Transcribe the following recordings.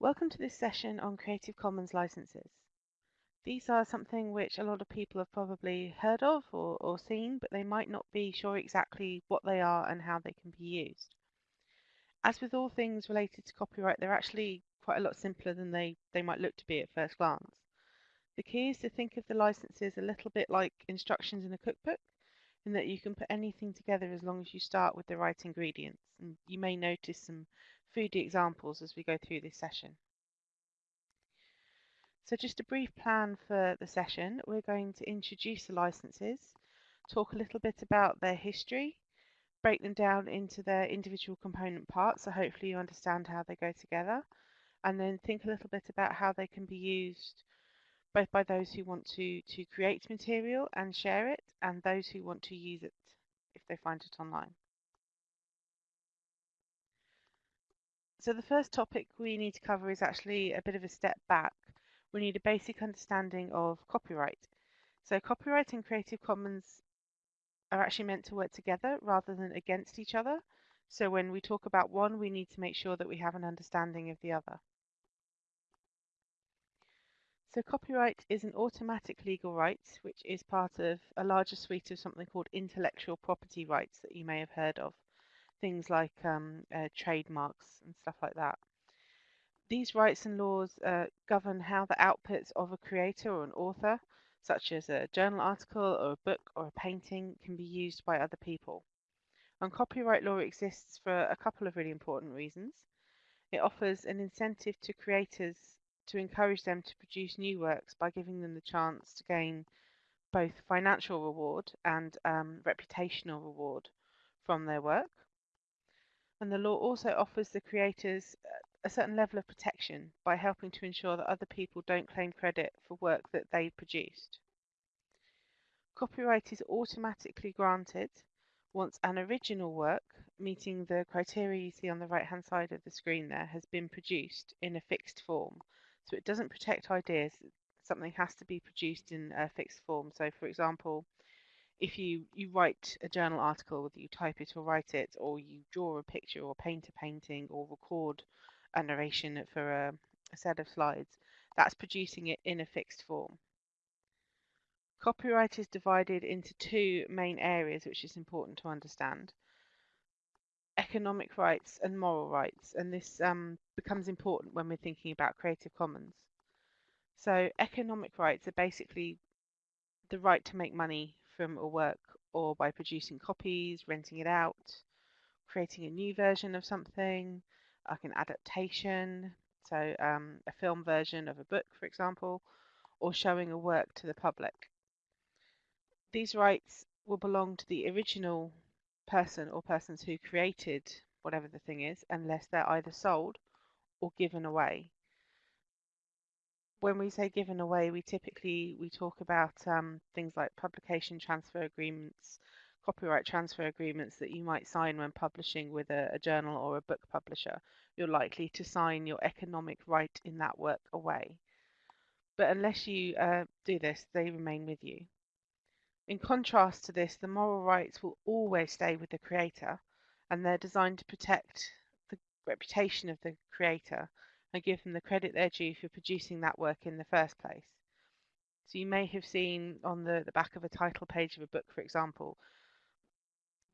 Welcome to this session on Creative Commons licenses. These are something which a lot of people have probably heard of or, or, seen, but they might not be sure exactly what they are and how they can be used. As with all things related to copyright, they're actually quite a lot simpler than they, they might look to be at first glance. The key is to think of the licenses a little bit like instructions in a cookbook, in that you can put anything together as long as you start with the right ingredients. And you may notice some foodie examples as we go through this session. So just a brief plan for the session. We're going to introduce the licenses, talk a little bit about their history, break them down into their individual component parts, so hopefully you understand how they go together, and then think a little bit about how they can be used both by those who want to, to create material and share it, and those who want to use it if they find it online. So the first topic we need to cover is actually a bit of a step back. We need a basic understanding of copyright. So copyright and Creative Commons are actually meant to work together rather than against each other. So when we talk about one, we need to make sure that we have an understanding of the other. So copyright is an automatic legal right, which is part of a larger suite of something called intellectual property rights that you may have heard of things like um, uh, trademarks and stuff like that. These rights and laws uh, govern how the outputs of a creator or an author, such as a journal article or a book or a painting, can be used by other people. And copyright law exists for a couple of really important reasons. It offers an incentive to creators to encourage them to produce new works by giving them the chance to gain both financial reward and um, reputational reward from their work. And the law also offers the creators a certain level of protection by helping to ensure that other people don't claim credit for work that they produced. Copyright is automatically granted once an original work, meeting the criteria you see on the right hand side of the screen there, has been produced in a fixed form. So it doesn't protect ideas, something has to be produced in a fixed form. So for example, if you you write a journal article, whether you type it or write it, or you draw a picture or paint a painting or record a narration for a, a set of slides, that's producing it in a fixed form. Copyright is divided into two main areas, which is important to understand. Economic rights and moral rights, and this um, becomes important when we're thinking about Creative Commons. So economic rights are basically the right to make money from a work or by producing copies, renting it out, creating a new version of something, like an adaptation, so um, a film version of a book, for example, or showing a work to the public. These rights will belong to the original person or persons who created whatever the thing is, unless they're either sold or given away when we say given away, we typically we talk about um, things like publication transfer agreements, copyright transfer agreements that you might sign when publishing with a, a journal or a book publisher. You're likely to sign your economic right in that work away. But unless you uh, do this, they remain with you. In contrast to this, the moral rights will always stay with the creator, and they're designed to protect the reputation of the creator and give them the credit they're due for producing that work in the first place. So you may have seen on the, the back of a title page of a book, for example,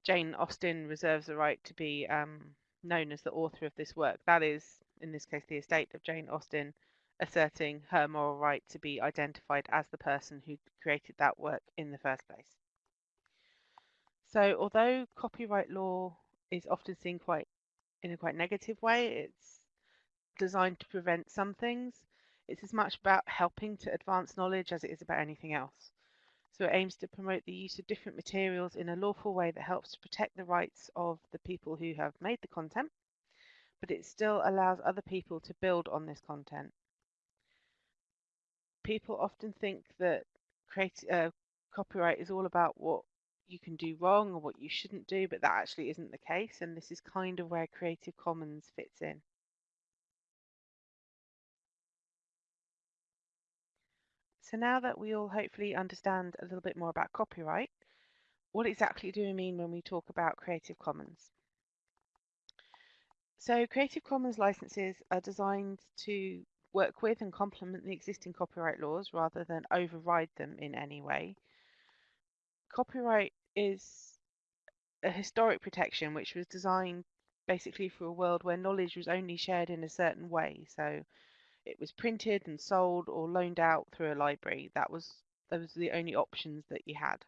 Jane Austen reserves the right to be um, known as the author of this work. That is, in this case, the estate of Jane Austen asserting her moral right to be identified as the person who created that work in the first place. So although copyright law is often seen quite in a quite negative way, it's designed to prevent some things. It's as much about helping to advance knowledge as it is about anything else. So it aims to promote the use of different materials in a lawful way that helps to protect the rights of the people who have made the content, but it still allows other people to build on this content. People often think that create, uh, copyright is all about what you can do wrong or what you shouldn't do, but that actually isn't the case, and this is kind of where Creative Commons fits in. So now that we all hopefully understand a little bit more about copyright, what exactly do we mean when we talk about Creative Commons? So Creative Commons licenses are designed to work with and complement the existing copyright laws rather than override them in any way. Copyright is a historic protection which was designed basically for a world where knowledge was only shared in a certain way. So it was printed and sold or loaned out through a library. That was those were the only options that you had.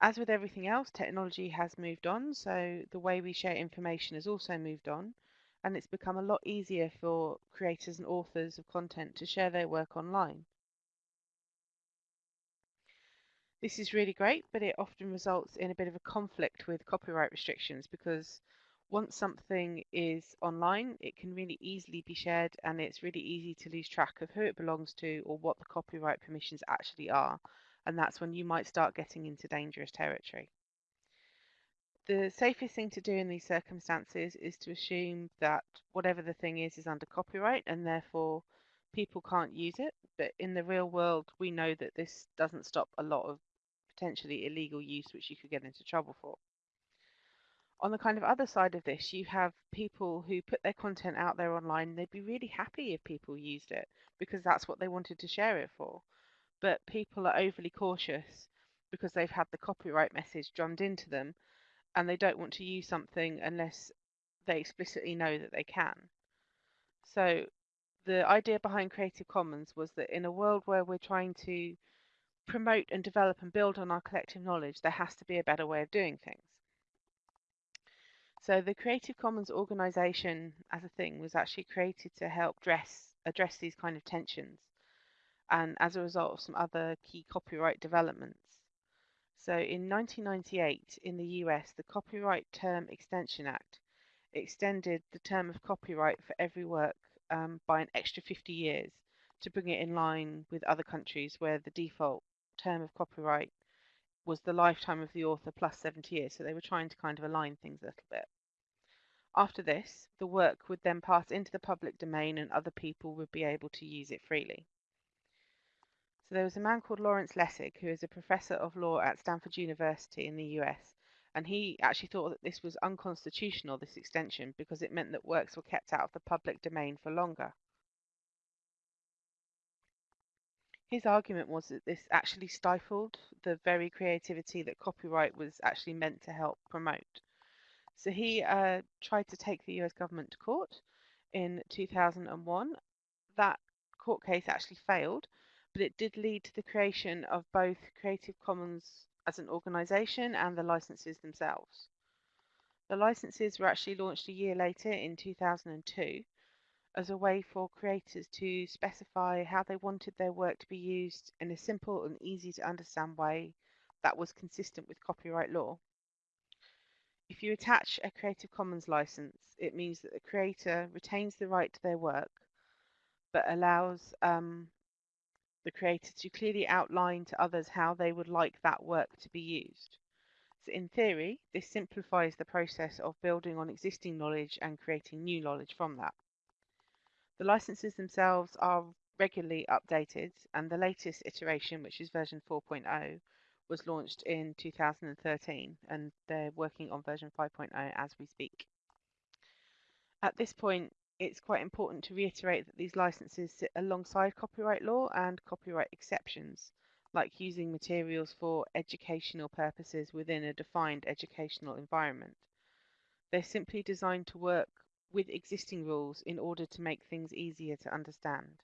As with everything else, technology has moved on, so the way we share information has also moved on, and it's become a lot easier for creators and authors of content to share their work online. This is really great, but it often results in a bit of a conflict with copyright restrictions because once something is online, it can really easily be shared and it's really easy to lose track of who it belongs to or what the copyright permissions actually are. And that's when you might start getting into dangerous territory. The safest thing to do in these circumstances is to assume that whatever the thing is is under copyright and therefore people can't use it. But in the real world, we know that this doesn't stop a lot of potentially illegal use which you could get into trouble for on the kind of other side of this, you have people who put their content out there online. They'd be really happy if people used it because that's what they wanted to share it for. But people are overly cautious because they've had the copyright message drummed into them and they don't want to use something unless they explicitly know that they can. So the idea behind Creative Commons was that in a world where we're trying to promote and develop and build on our collective knowledge, there has to be a better way of doing things. So the Creative Commons organization as a thing was actually created to help dress, address these kind of tensions and as a result of some other key copyright developments. So in 1998 in the US, the Copyright Term Extension Act extended the term of copyright for every work um, by an extra 50 years to bring it in line with other countries where the default term of copyright was the lifetime of the author plus 70 years. So they were trying to kind of align things a little bit. After this, the work would then pass into the public domain and other people would be able to use it freely. So there was a man called Lawrence Lessig, who is a professor of law at Stanford University in the US, and he actually thought that this was unconstitutional, this extension, because it meant that works were kept out of the public domain for longer. His argument was that this actually stifled the very creativity that copyright was actually meant to help promote. So he uh, tried to take the US government to court in 2001. That court case actually failed, but it did lead to the creation of both Creative Commons as an organization and the licenses themselves. The licenses were actually launched a year later in 2002 as a way for creators to specify how they wanted their work to be used in a simple and easy to understand way that was consistent with copyright law. If you attach a Creative Commons license, it means that the creator retains the right to their work, but allows um, the creator to clearly outline to others how they would like that work to be used. So in theory, this simplifies the process of building on existing knowledge and creating new knowledge from that. The licenses themselves are regularly updated, and the latest iteration, which is version 4.0, was launched in 2013, and they're working on version 5.0 as we speak. At this point, it's quite important to reiterate that these licenses sit alongside copyright law and copyright exceptions, like using materials for educational purposes within a defined educational environment. They're simply designed to work with existing rules in order to make things easier to understand.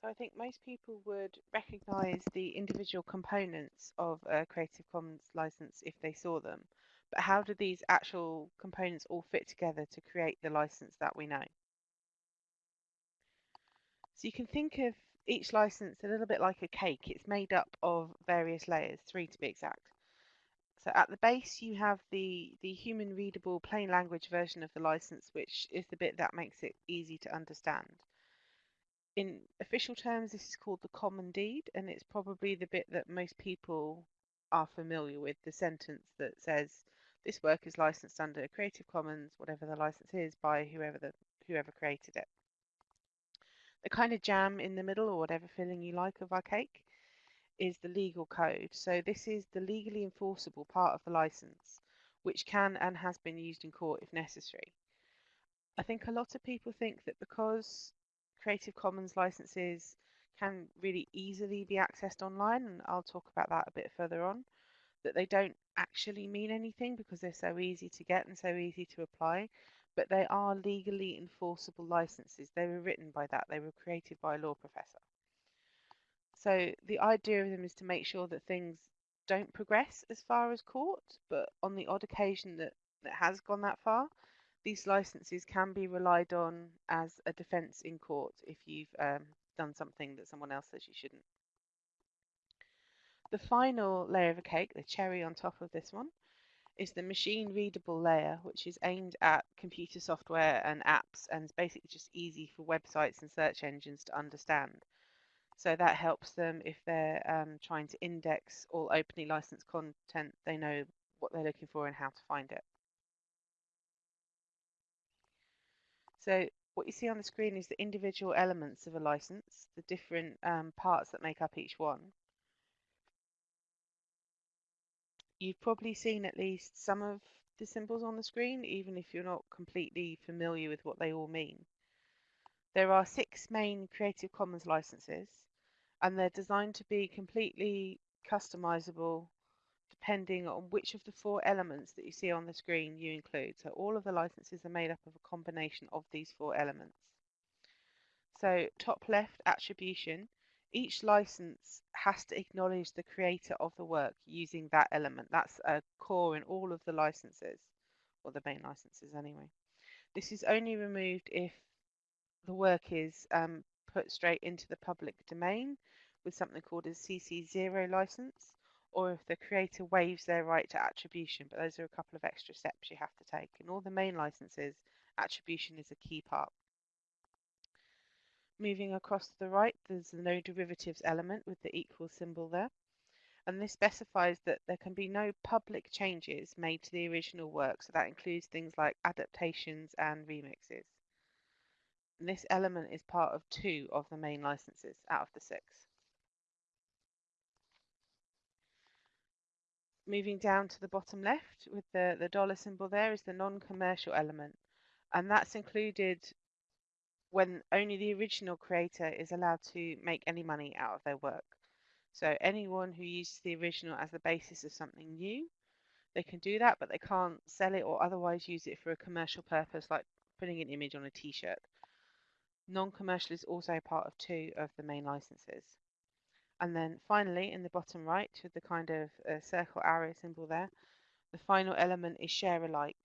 So I think most people would recognize the individual components of a Creative Commons license if they saw them. But how do these actual components all fit together to create the license that we know? So you can think of each license a little bit like a cake. It's made up of various layers, three to be exact. So at the base you have the, the human readable plain language version of the license, which is the bit that makes it easy to understand. In official terms, this is called the common deed, and it's probably the bit that most people are familiar with, the sentence that says this work is licensed under Creative Commons, whatever the license is, by whoever the whoever created it the kind of jam in the middle or whatever filling you like of our cake is the legal code. So this is the legally enforceable part of the license, which can and has been used in court if necessary. I think a lot of people think that because Creative Commons licenses can really easily be accessed online, and I'll talk about that a bit further on, that they don't actually mean anything because they're so easy to get and so easy to apply, but they are legally enforceable licenses. They were written by that, they were created by a law professor. So the idea of them is to make sure that things don't progress as far as court, but on the odd occasion that it has gone that far, these licenses can be relied on as a defence in court if you've um, done something that someone else says you shouldn't. The final layer of a cake, the cherry on top of this one, is the machine readable layer, which is aimed at computer software and apps and is basically just easy for websites and search engines to understand. So that helps them if they're um, trying to index all openly licensed content, they know what they're looking for and how to find it. So what you see on the screen is the individual elements of a license, the different um, parts that make up each one. You've probably seen at least some of the symbols on the screen, even if you're not completely familiar with what they all mean. There are six main Creative Commons licenses, and they're designed to be completely customizable depending on which of the four elements that you see on the screen you include. So all of the licenses are made up of a combination of these four elements. So top left, attribution. Each license has to acknowledge the creator of the work using that element. That's a core in all of the licenses, or the main licenses anyway. This is only removed if the work is um, put straight into the public domain with something called a CC0 license or if the creator waives their right to attribution, but those are a couple of extra steps you have to take. In all the main licenses, attribution is a key part. Moving across to the right, there's the no derivatives element with the equal symbol there. And this specifies that there can be no public changes made to the original work. So that includes things like adaptations and remixes. And this element is part of two of the main licenses out of the six. moving down to the bottom left with the, the dollar symbol there is the non-commercial element. And that's included when only the original creator is allowed to make any money out of their work. So anyone who uses the original as the basis of something new, they can do that, but they can't sell it or otherwise use it for a commercial purpose like putting an image on a t-shirt. Non-commercial is also part of two of the main licenses. And then finally, in the bottom right, with the kind of uh, circle arrow symbol there, the final element is share alike.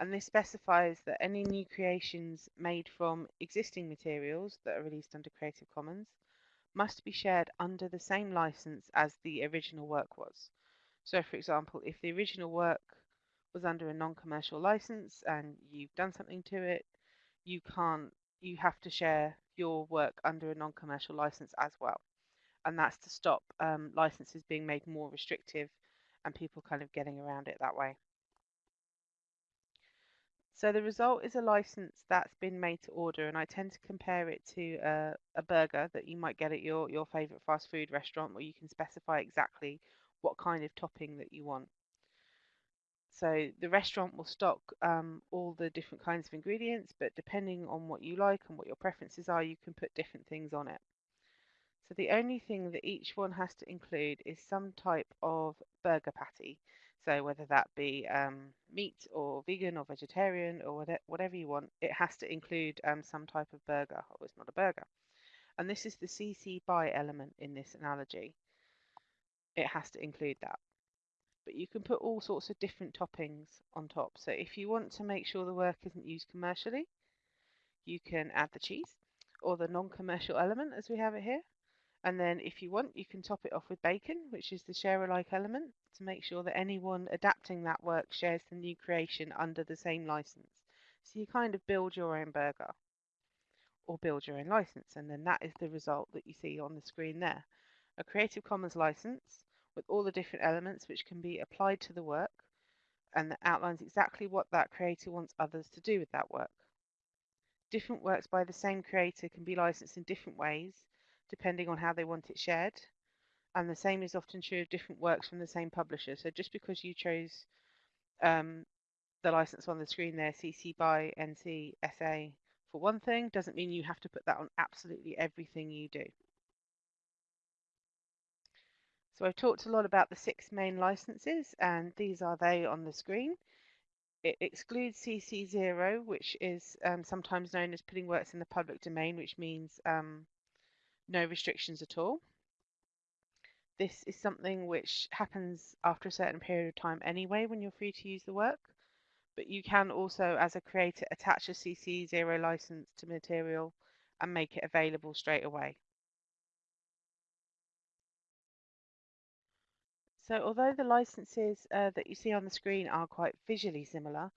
And this specifies that any new creations made from existing materials that are released under Creative Commons must be shared under the same license as the original work was. So for example, if the original work was under a non-commercial license and you've done something to it, you can't, you have to share your work under a non-commercial license as well and that's to stop um, licenses being made more restrictive and people kind of getting around it that way. So the result is a license that's been made to order, and I tend to compare it to a, a burger that you might get at your, your favorite fast food restaurant where you can specify exactly what kind of topping that you want. So the restaurant will stock um, all the different kinds of ingredients, but depending on what you like and what your preferences are, you can put different things on it. So the only thing that each one has to include is some type of burger patty. So whether that be um, meat or vegan or vegetarian or whatever you want, it has to include um, some type of burger or it's not a burger. And this is the CC BY element in this analogy. It has to include that. But you can put all sorts of different toppings on top. So if you want to make sure the work isn't used commercially, you can add the cheese or the non-commercial element as we have it here. And then if you want, you can top it off with bacon, which is the share alike element, to make sure that anyone adapting that work shares the new creation under the same license. So you kind of build your own burger or build your own license, and then that is the result that you see on the screen there. A Creative Commons license with all the different elements which can be applied to the work and that outlines exactly what that creator wants others to do with that work. Different works by the same creator can be licensed in different ways depending on how they want it shared. And the same is often true of different works from the same publisher. So just because you chose um, the license on the screen there, CC BY NC SA for one thing, doesn't mean you have to put that on absolutely everything you do. So I've talked a lot about the six main licenses and these are they on the screen. It excludes CC0, which is um, sometimes known as putting works in the public domain, which means um, no restrictions at all. This is something which happens after a certain period of time anyway when you're free to use the work. But you can also, as a creator, attach a CC0 license to material and make it available straight away. So although the licenses uh, that you see on the screen are quite visually similar,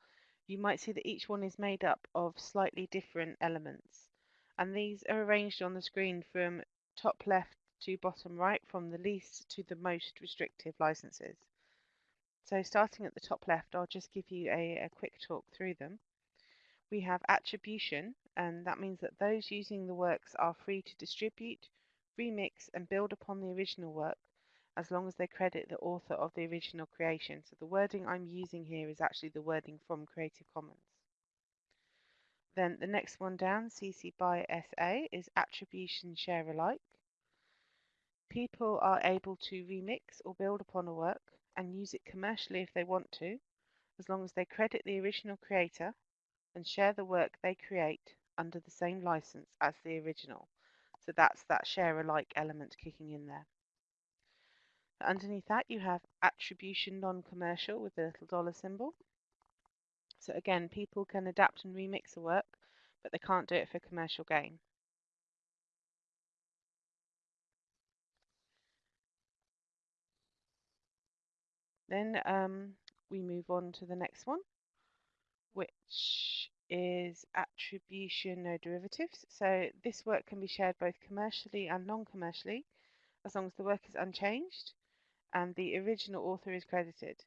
you might see that each one is made up of slightly different elements. And these are arranged on the screen from top left to bottom right, from the least to the most restrictive licenses. So starting at the top left, I'll just give you a, a quick talk through them. We have attribution, and that means that those using the works are free to distribute, remix, and build upon the original work as long as they credit the author of the original creation. So the wording I'm using here is actually the wording from Creative Commons. Then the next one down, CC BY SA, is attribution share alike. People are able to remix or build upon a work and use it commercially if they want to, as long as they credit the original creator and share the work they create under the same license as the original. So that's that share alike element kicking in there. Underneath that you have attribution non-commercial with the little dollar symbol. So again, people can adapt and remix a work, but they can't do it for commercial gain. Then um, we move on to the next one, which is attribution no derivatives. So this work can be shared both commercially and non-commercially, as long as the work is unchanged and the original author is credited.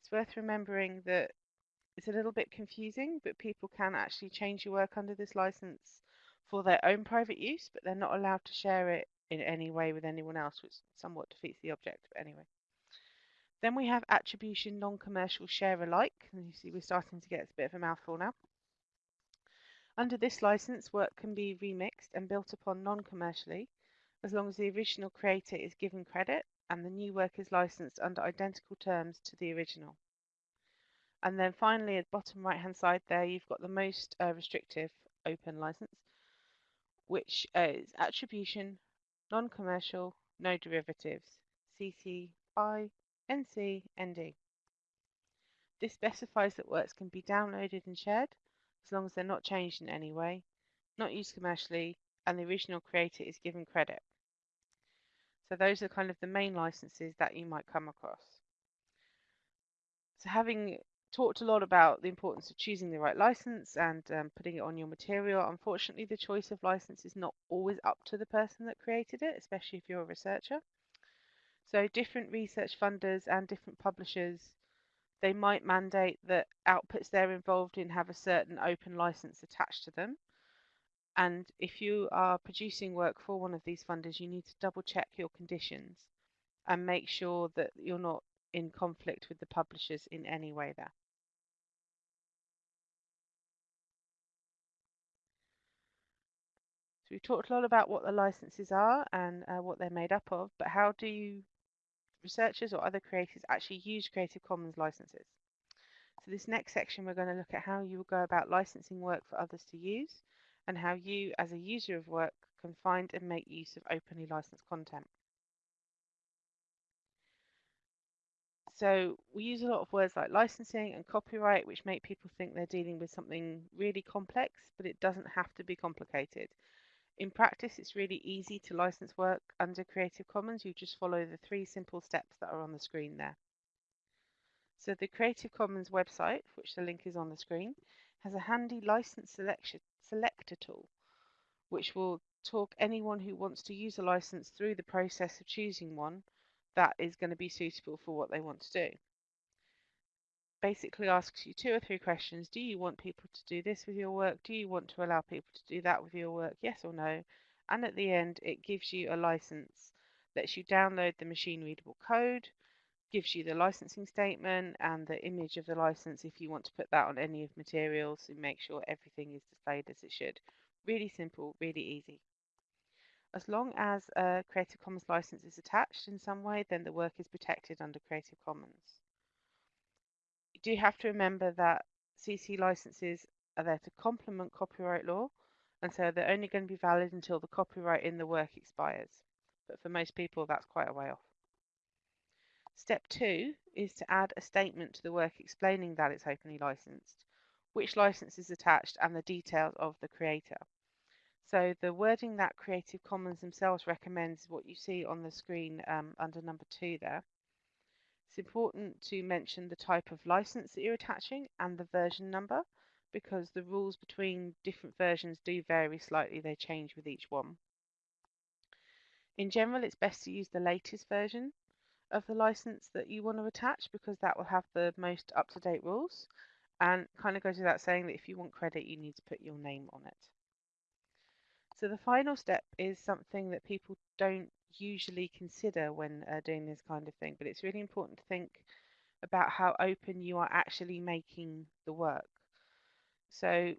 It's worth remembering that it's a little bit confusing, but people can actually change your work under this license for their own private use, but they're not allowed to share it in any way with anyone else, which somewhat defeats the object, but anyway. Then we have attribution non-commercial share alike, and you see we're starting to get a bit of a mouthful now. Under this license, work can be remixed and built upon non-commercially, as long as the original creator is given credit and the new work is licensed under identical terms to the original. And then finally, at the bottom right hand side there, you've got the most uh, restrictive open license, which is attribution, non-commercial, no derivatives, CC BY NC ND. This specifies that works can be downloaded and shared as long as they're not changed in any way, not used commercially, and the original creator is given credit. So those are kind of the main licenses that you might come across. So having talked a lot about the importance of choosing the right license and um, putting it on your material, unfortunately the choice of license is not always up to the person that created it, especially if you're a researcher. So different research funders and different publishers, they might mandate that outputs they're involved in have a certain open license attached to them. And if you are producing work for one of these funders, you need to double check your conditions and make sure that you're not in conflict with the publishers in any way there. So we've talked a lot about what the licenses are and uh, what they're made up of, but how do you researchers or other creators actually use Creative Commons licenses? So this next section we're going to look at how you will go about licensing work for others to use and how you, as a user of work, can find and make use of openly licensed content. So we use a lot of words like licensing and copyright, which make people think they're dealing with something really complex, but it doesn't have to be complicated. In practice, it's really easy to license work under Creative Commons. You just follow the three simple steps that are on the screen there. So the Creative Commons website, which the link is on the screen, has a handy license selection selector tool, which will talk anyone who wants to use a license through the process of choosing one that is going to be suitable for what they want to do. Basically asks you two or three questions. Do you want people to do this with your work? Do you want to allow people to do that with your work? Yes or no? And at the end, it gives you a license lets you download the machine readable code, gives you the licensing statement and the image of the license if you want to put that on any of materials and make sure everything is displayed as it should. Really simple, really easy. As long as a Creative Commons license is attached in some way, then the work is protected under Creative Commons. Do you do have to remember that CC licenses are there to complement copyright law, and so they're only going to be valid until the copyright in the work expires. But for most people, that's quite a way off. Step two is to add a statement to the work explaining that it's openly licensed, which license is attached, and the details of the creator. So the wording that Creative Commons themselves recommends is what you see on the screen um, under number two there. It's important to mention the type of license that you're attaching and the version number because the rules between different versions do vary slightly, they change with each one. In general, it's best to use the latest version of the license that you want to attach because that will have the most up-to-date rules and kind of goes without saying that if you want credit you need to put your name on it. So the final step is something that people don't usually consider when uh, doing this kind of thing but it's really important to think about how open you are actually making the work. So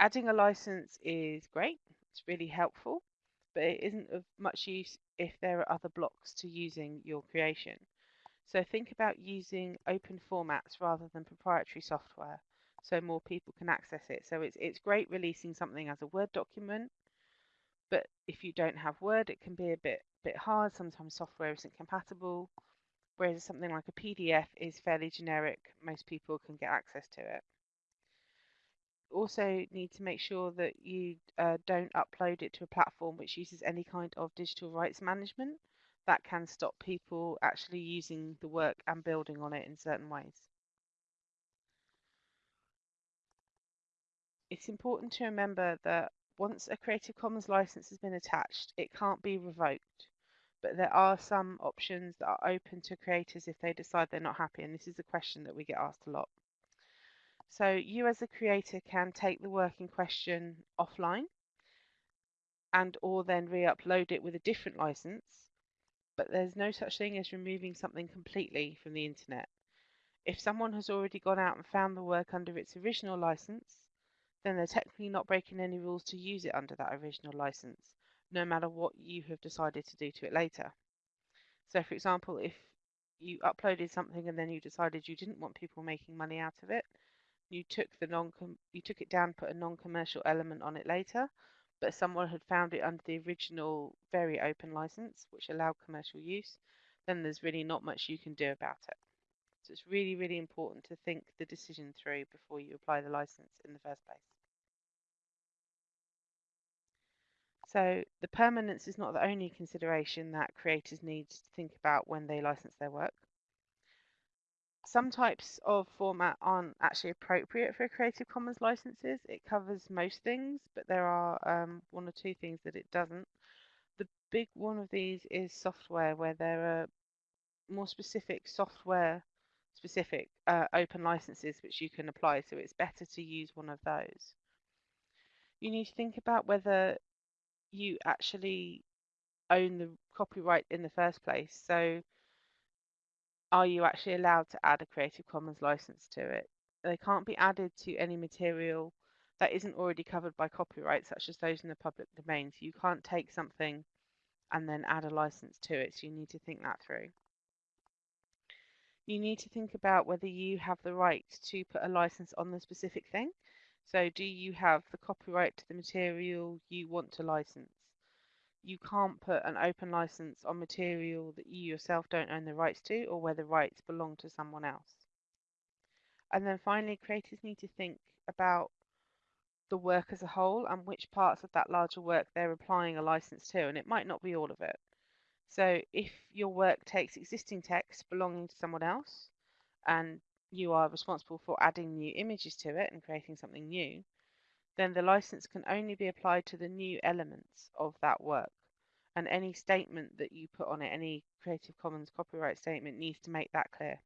adding a license is great, it's really helpful but it isn't of much use if there are other blocks to using your creation. So think about using open formats rather than proprietary software so more people can access it. So it's, it's great releasing something as a Word document, but if you don't have Word, it can be a bit, bit hard. Sometimes software isn't compatible, whereas something like a PDF is fairly generic. Most people can get access to it also need to make sure that you uh, don't upload it to a platform which uses any kind of digital rights management. That can stop people actually using the work and building on it in certain ways. It's important to remember that once a Creative Commons license has been attached, it can't be revoked. But there are some options that are open to creators if they decide they're not happy, and this is a question that we get asked a lot. So you as a creator can take the work in question offline and or then re-upload it with a different license, but there's no such thing as removing something completely from the internet. If someone has already gone out and found the work under its original license, then they're technically not breaking any rules to use it under that original license, no matter what you have decided to do to it later. So for example, if you uploaded something and then you decided you didn't want people making money out of it, you took the non you took it down, put a non-commercial element on it later, but someone had found it under the original very open license, which allowed commercial use, then there's really not much you can do about it. So it's really, really important to think the decision through before you apply the license in the first place. So the permanence is not the only consideration that creators need to think about when they license their work some types of format aren't actually appropriate for Creative Commons licenses. It covers most things, but there are um, one or two things that it doesn't. The big one of these is software, where there are more specific software specific uh, open licenses which you can apply, so it's better to use one of those. You need to think about whether you actually own the copyright in the first place. So are you actually allowed to add a Creative Commons license to it? They can't be added to any material that isn't already covered by copyright, such as those in the public domain. So you can't take something and then add a license to it. So you need to think that through. You need to think about whether you have the right to put a license on the specific thing. So do you have the copyright to the material you want to license? you can't put an open license on material that you yourself don't own the rights to or where the rights belong to someone else. And then finally, creators need to think about the work as a whole and which parts of that larger work they're applying a license to, and it might not be all of it. So if your work takes existing text belonging to someone else and you are responsible for adding new images to it and creating something new, then the license can only be applied to the new elements of that work. And any statement that you put on it, any Creative Commons copyright statement needs to make that clear.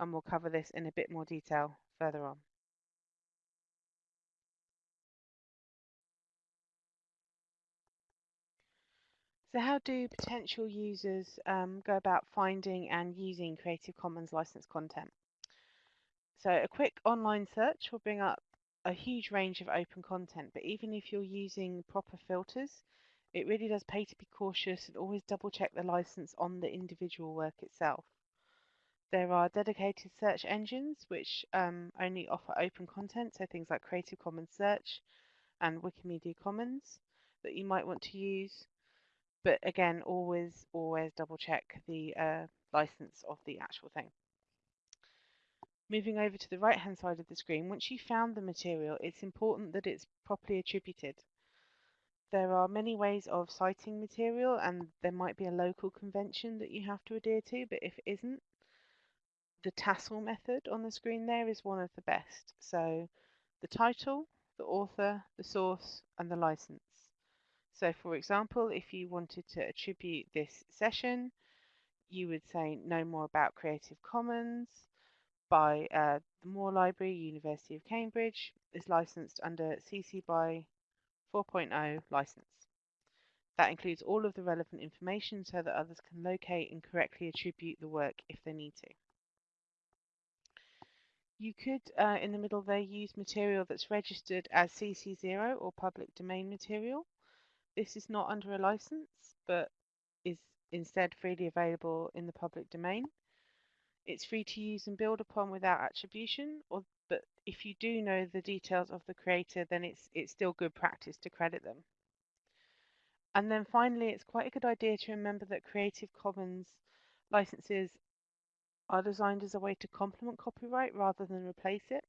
And we'll cover this in a bit more detail further on. So how do potential users um, go about finding and using Creative Commons licensed content? So a quick online search will bring up a huge range of open content, but even if you're using proper filters, it really does pay to be cautious and always double check the license on the individual work itself. There are dedicated search engines which um, only offer open content, so things like Creative Commons Search and Wikimedia Commons that you might want to use. But again, always, always double check the uh, license of the actual thing. Moving over to the right hand side of the screen, once you've found the material, it's important that it's properly attributed. There are many ways of citing material and there might be a local convention that you have to adhere to, but if it isn't, the TASL method on the screen there is one of the best. So the title, the author, the source, and the license. So for example, if you wanted to attribute this session, you would say no more about Creative Commons by uh, the Moore Library, University of Cambridge, is licensed under CC BY 4.0 license. That includes all of the relevant information so that others can locate and correctly attribute the work if they need to. You could, uh, in the middle there, use material that's registered as CC0 or public domain material. This is not under a license, but is instead freely available in the public domain. It's free to use and build upon without attribution, or but if you do know the details of the creator, then it's it's still good practice to credit them. And then finally, it's quite a good idea to remember that Creative Commons licenses are designed as a way to complement copyright rather than replace it.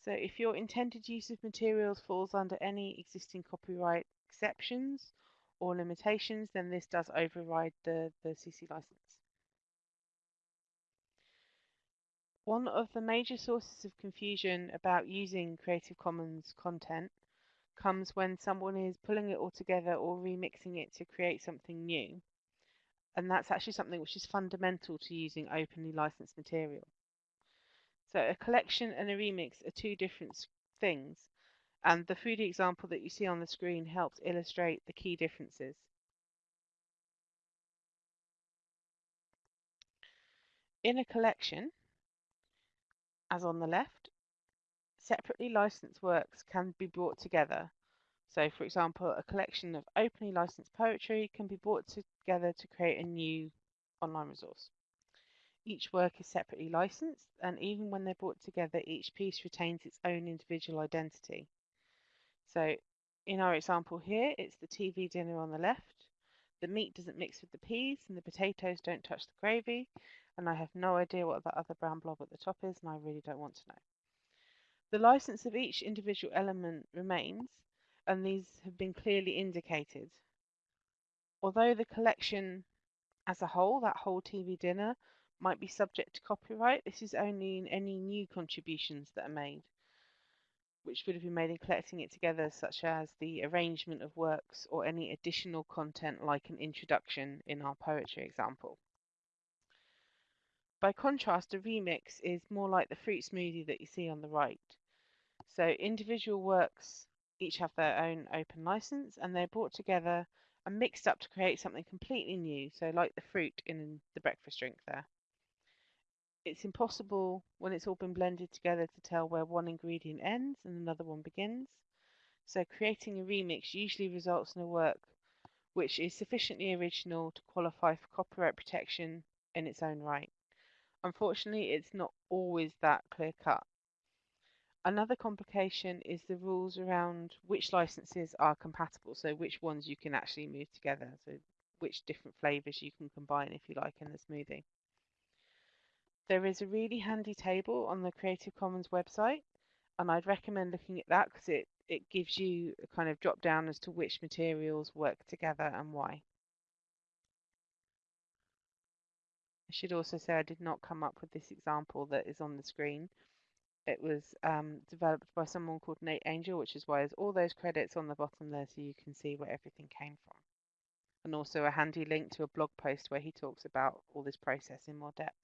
So if your intended use of materials falls under any existing copyright exceptions or limitations, then this does override the, the CC license. One of the major sources of confusion about using Creative Commons content comes when someone is pulling it all together or remixing it to create something new and that's actually something which is fundamental to using openly licensed material. So a collection and a remix are two different things, and the 3D example that you see on the screen helps illustrate the key differences. In a collection, as on the left, separately licensed works can be brought together so, for example, a collection of openly licensed poetry can be brought together to create a new online resource. Each work is separately licensed, and even when they're brought together, each piece retains its own individual identity. So, in our example here, it's the TV dinner on the left. The meat doesn't mix with the peas, and the potatoes don't touch the gravy, and I have no idea what that other brown blob at the top is, and I really don't want to know. The license of each individual element remains, and these have been clearly indicated. Although the collection as a whole, that whole TV dinner, might be subject to copyright, this is only in any new contributions that are made, which would have been made in collecting it together, such as the arrangement of works or any additional content like an introduction in our poetry example. By contrast, a remix is more like the fruit smoothie that you see on the right. So individual works each have their own open license and they're brought together and mixed up to create something completely new. So like the fruit in the breakfast drink there. It's impossible when it's all been blended together to tell where one ingredient ends and another one begins. So creating a remix usually results in a work which is sufficiently original to qualify for copyright protection in its own right. Unfortunately, it's not always that clear cut. Another complication is the rules around which licenses are compatible, so which ones you can actually move together, so which different flavors you can combine if you like in the smoothie. There is a really handy table on the Creative Commons website, and I'd recommend looking at that because it, it gives you a kind of drop down as to which materials work together and why. I should also say I did not come up with this example that is on the screen. It was um, developed by someone called Nate Angel, which is why there's all those credits on the bottom there so you can see where everything came from. And also a handy link to a blog post where he talks about all this process in more depth.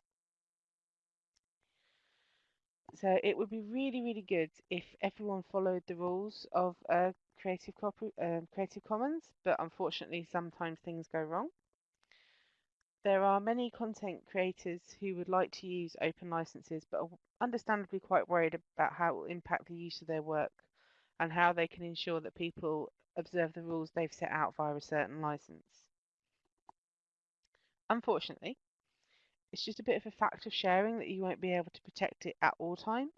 So it would be really, really good if everyone followed the rules of uh, Creative, uh, Creative Commons, but unfortunately sometimes things go wrong. There are many content creators who would like to use open licenses but are understandably quite worried about how it will impact the use of their work and how they can ensure that people observe the rules they've set out via a certain license. Unfortunately, it's just a bit of a fact of sharing that you won't be able to protect it at all times.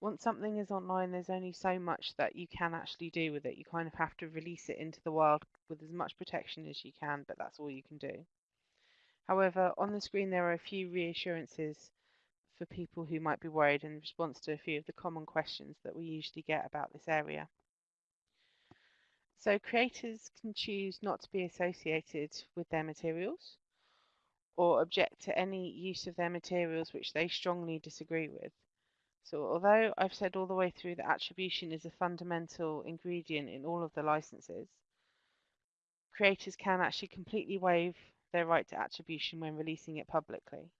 Once something is online, there's only so much that you can actually do with it. You kind of have to release it into the wild with as much protection as you can, but that's all you can do. However, on the screen there are a few reassurances for people who might be worried in response to a few of the common questions that we usually get about this area. So creators can choose not to be associated with their materials or object to any use of their materials which they strongly disagree with. So although I've said all the way through that attribution is a fundamental ingredient in all of the licenses, creators can actually completely waive their right to attribution when releasing it publicly.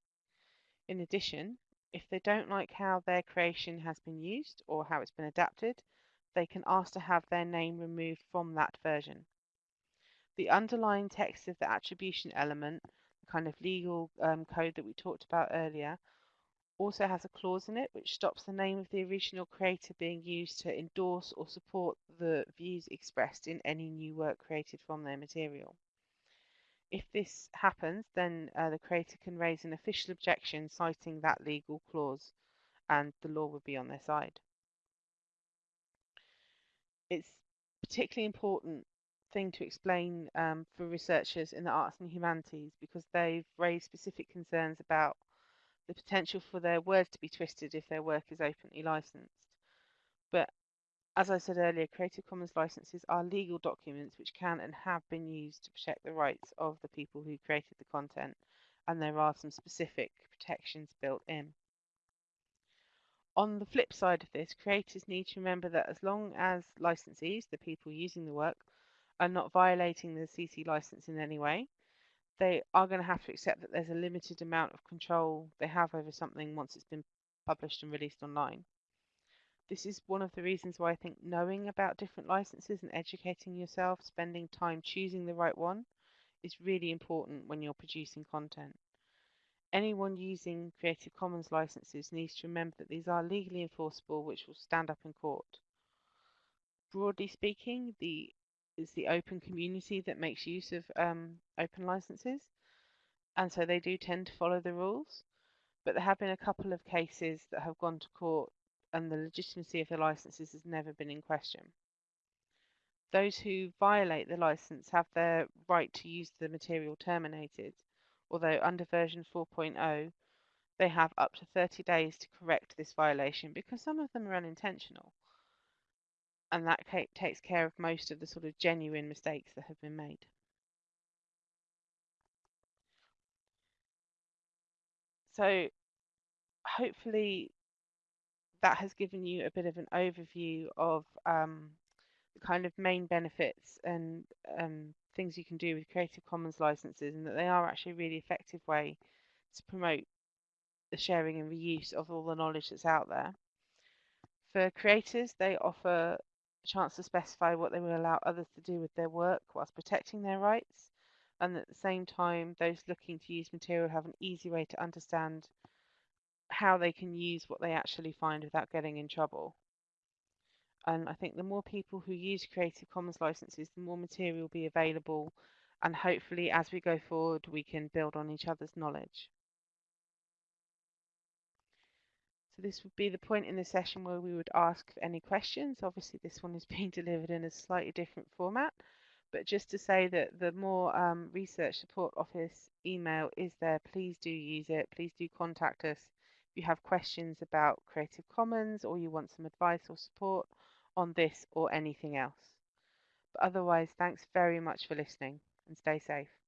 In addition, if they don't like how their creation has been used or how it's been adapted, they can ask to have their name removed from that version. The underlying text of the attribution element, the kind of legal um, code that we talked about earlier, also has a clause in it which stops the name of the original creator being used to endorse or support the views expressed in any new work created from their material. If this happens, then uh, the creator can raise an official objection citing that legal clause and the law would be on their side. It's particularly important thing to explain um, for researchers in the arts and humanities because they've raised specific concerns about the potential for their words to be twisted if their work is openly licensed. But as I said earlier, Creative Commons licenses are legal documents which can and have been used to protect the rights of the people who created the content, and there are some specific protections built in. On the flip side of this, creators need to remember that as long as licensees, the people using the work, are not violating the CC license in any way, they are going to have to accept that there's a limited amount of control they have over something once it's been published and released online. This is one of the reasons why I think knowing about different licenses and educating yourself, spending time choosing the right one, is really important when you're producing content. Anyone using Creative Commons licenses needs to remember that these are legally enforceable, which will stand up in court. Broadly speaking, the is the open community that makes use of um, open licenses, and so they do tend to follow the rules. But there have been a couple of cases that have gone to court and the legitimacy of the licenses has never been in question. Those who violate the license have their right to use the material terminated, although under version 4.0 they have up to 30 days to correct this violation because some of them are unintentional. And that takes care of most of the sort of genuine mistakes that have been made. So hopefully that has given you a bit of an overview of um, the kind of main benefits and um, things you can do with Creative Commons licenses and that they are actually a really effective way to promote the sharing and reuse of all the knowledge that's out there. For creators, they offer a chance to specify what they will allow others to do with their work whilst protecting their rights. And at the same time, those looking to use material have an easy way to understand how they can use what they actually find without getting in trouble. And I think the more people who use Creative Commons licenses, the more material will be available. And hopefully, as we go forward, we can build on each other's knowledge. So this would be the point in the session where we would ask any questions. Obviously, this one is being delivered in a slightly different format. But just to say that the more um, research support office email is there, please do use it. Please do contact us if you have questions about Creative Commons or you want some advice or support on this or anything else. But otherwise, thanks very much for listening and stay safe.